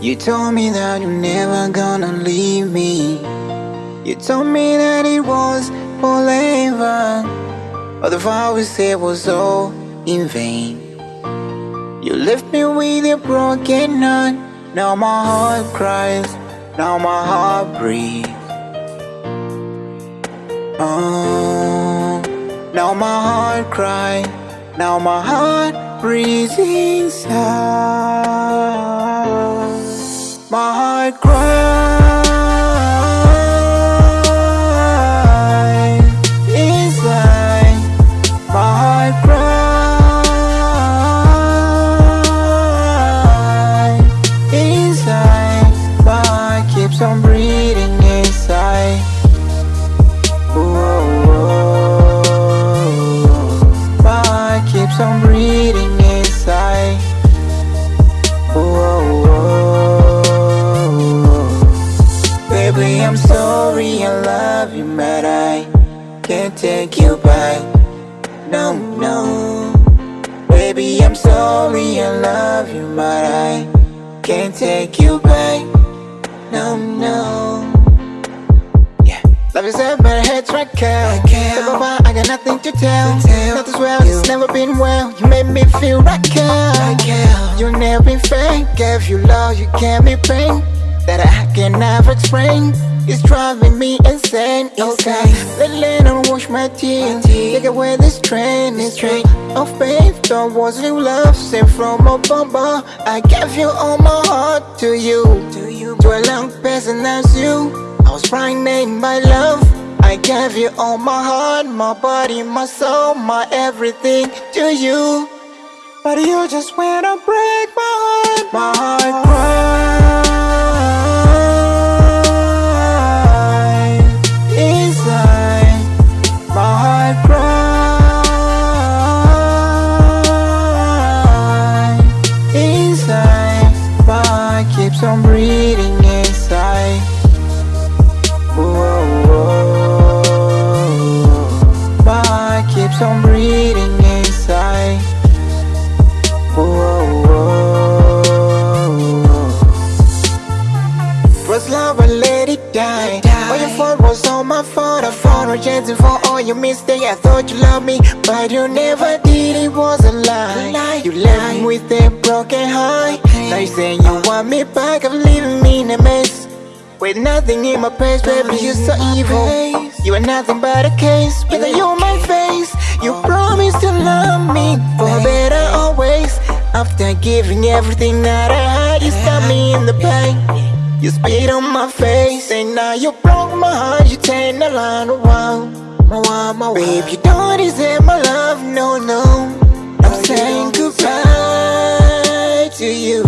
You told me that you're never gonna leave me. You told me that it was forever. But the vow we said was all in vain. You left me with a broken heart. Now my heart cries. Now my heart breathes. Oh, now my heart cries. Now my heart breathes inside. My heart cries inside. My heart cries inside. My heart keeps on breathing inside. Whoa, whoa. My keeps on breathing inside. Whoa. Baby, I'm sorry, I love you, but I can't take you back. No, no. Baby, I'm sorry, I love you, but I can't take you back. No, no. Yeah. Love is up, but I hate track out. Say bye I got nothing to tell. Nothing's well, it's never been well. You made me feel right out. You never been fake. Gave you love, you gave me pain that I can never explain. It's driving me insane. Okay, let Lennon wash my tears. Take away this train. This train of faith. Oh, don't new love sent from a bumper. I gave you all my heart to you. To a long person as you. I was pregnant by love. I gave you all my heart, my body, my soul, my everything to you. But you just went to break my heart. My heart keeps on breathing inside. Whoa, whoa. My heart keeps on breathing inside. Whoa, whoa. First love, I let it die. All your fault was all my fault. I found rejecting for all your mistakes. I thought you loved me, but you never did. It was a lie. You left me with a broken heart. Now you saying you want me back. I'm leaving me in a mess. With nothing in my past, baby, you're so evil. You are nothing but a case. With you on my face, you promised to love me for better always. After giving everything that I had, you stabbed me in the back. You spit on my face, and now you broke my heart. You turn the line around. My one, my Babe, you don't deserve my love, no, no. I'm saying goodbye to you,